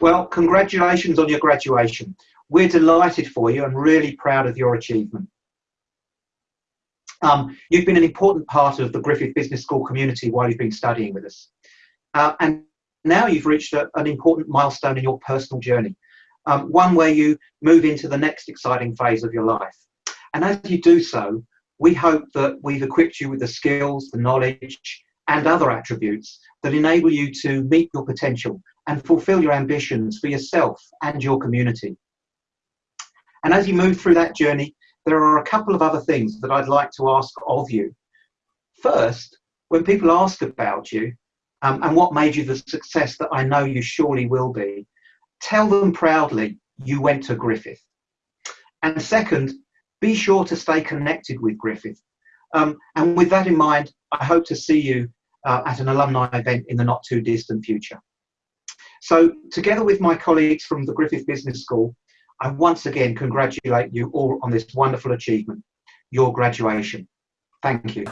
Well, congratulations on your graduation. We're delighted for you and really proud of your achievement. Um, you've been an important part of the Griffith Business School community while you've been studying with us. Uh, and now you've reached a, an important milestone in your personal journey, um, one where you move into the next exciting phase of your life. And as you do so, we hope that we've equipped you with the skills, the knowledge, and other attributes that enable you to meet your potential and fulfill your ambitions for yourself and your community. And as you move through that journey, there are a couple of other things that I'd like to ask of you. First, when people ask about you um, and what made you the success that I know you surely will be, tell them proudly you went to Griffith. And second, be sure to stay connected with Griffith. Um, and with that in mind, I hope to see you uh, at an alumni event in the not too distant future. So together with my colleagues from the Griffith Business School, I once again congratulate you all on this wonderful achievement, your graduation. Thank you.